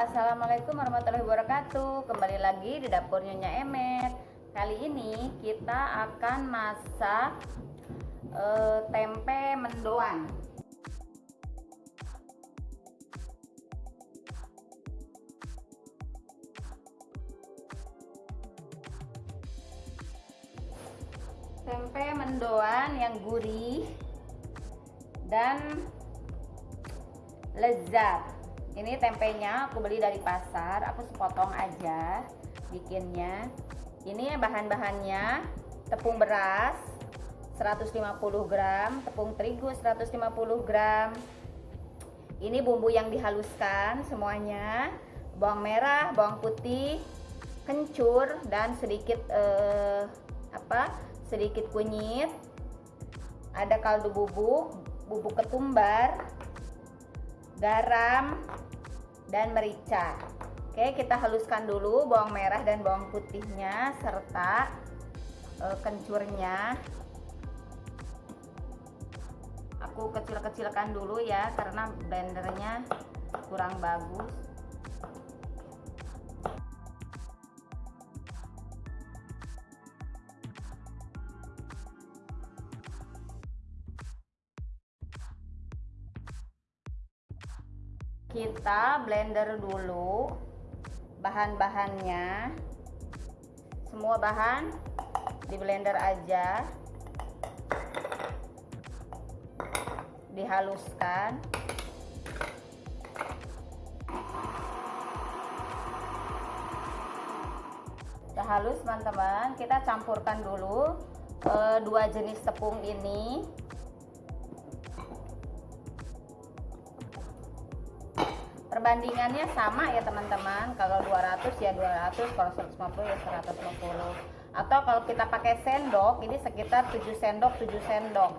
Assalamualaikum warahmatullahi wabarakatuh. Kembali lagi di dapur Nyonya Emet. Kali ini kita akan masak uh, tempe mendoan. Tempe mendoan yang gurih dan lezat ini tempenya aku beli dari pasar aku sepotong aja bikinnya. Ini bahan-bahannya tepung beras 150 gram tepung terigu 150 gram. Ini bumbu yang dihaluskan semuanya. Bawang merah bawang putih kencur dan sedikit eh, apa sedikit kunyit. Ada kaldu bubuk bubuk ketumbar garam, dan merica. Oke, kita haluskan dulu bawang merah dan bawang putihnya serta e, kencurnya. Aku kecil-kecilkan dulu ya karena blendernya kurang bagus. Kita blender dulu bahan-bahannya. Semua bahan di blender aja. Dihaluskan. Udah halus teman-teman. Kita campurkan dulu e, dua jenis tepung ini perbandingannya sama ya teman-teman. Kalau 200 ya 200 kalau 150 ya 150 atau kalau kita pakai sendok ini sekitar 7 sendok 7 sendok.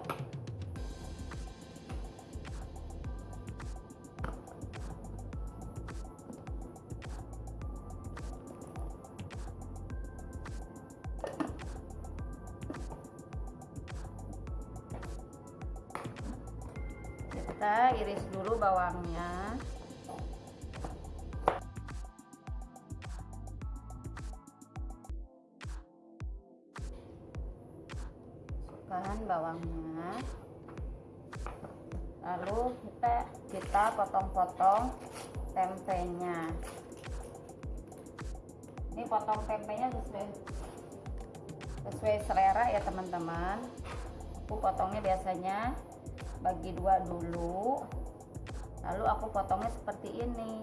Kita iris dulu bawangnya masukkan bawangnya lalu kita kita potong-potong tempenya. Ini potong tempenya sesuai sesuai selera ya teman-teman. Aku potongnya biasanya bagi dua dulu. Lalu aku potongnya seperti ini.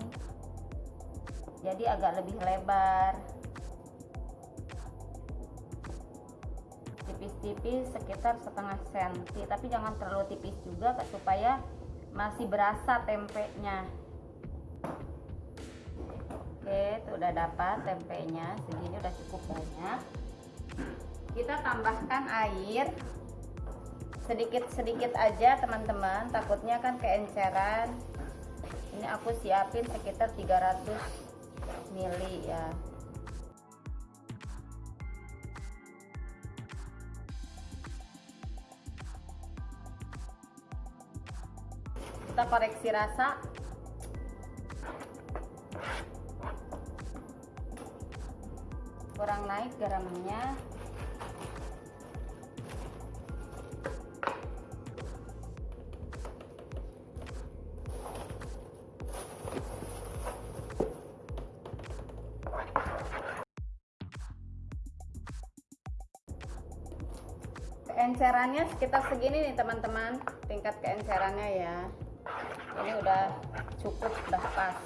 Jadi agak lebih lebar tipis-tipis sekitar setengah senti. Tapi jangan terlalu tipis juga supaya masih berasa tempenya. Oke itu udah dapat tempenya. Segini udah cukup banyak. Kita tambahkan air. Sedikit-sedikit aja teman-teman. Takutnya kan keenceran. Ini aku siapin sekitar 300 mili ya kita koreksi rasa. Kurang naik garamnya. Keencerannya sekitar segini nih teman-teman. Tingkat keencerannya ya ini udah cukup udah pas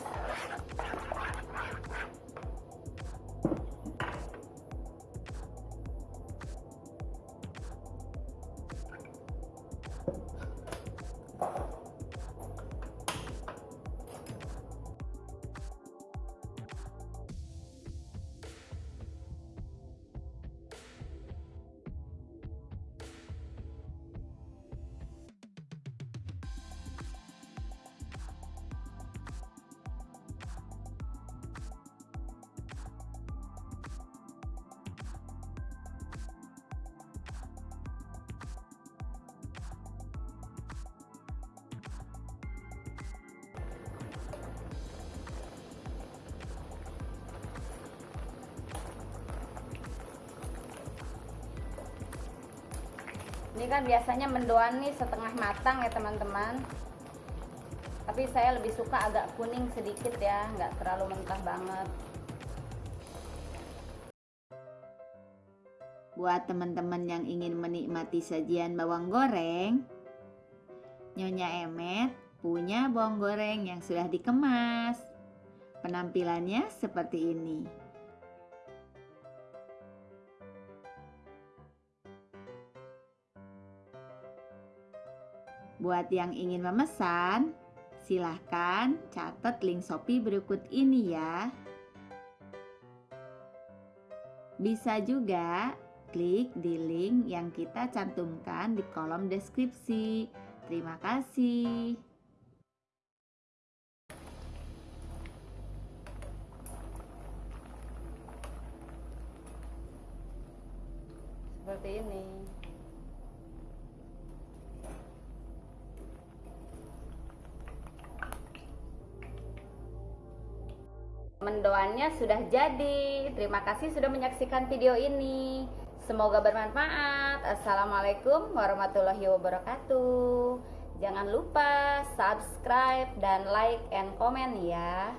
ini kan biasanya mendoan nih setengah matang ya teman-teman tapi saya lebih suka agak kuning sedikit ya nggak terlalu mentah banget Buat teman-teman yang ingin menikmati sajian bawang goreng, Nyonya Emet punya bawang goreng yang sudah dikemas. Penampilannya seperti ini. Buat yang ingin memesan, silahkan catat link Shopee berikut ini ya. Bisa juga klik di link yang kita cantumkan di kolom deskripsi. Terima kasih. seperti ini mendoannya sudah jadi terima kasih sudah menyaksikan video ini Semoga bermanfaat. Assalamualaikum warahmatullahi wabarakatuh. Jangan lupa subscribe dan like and comment ya.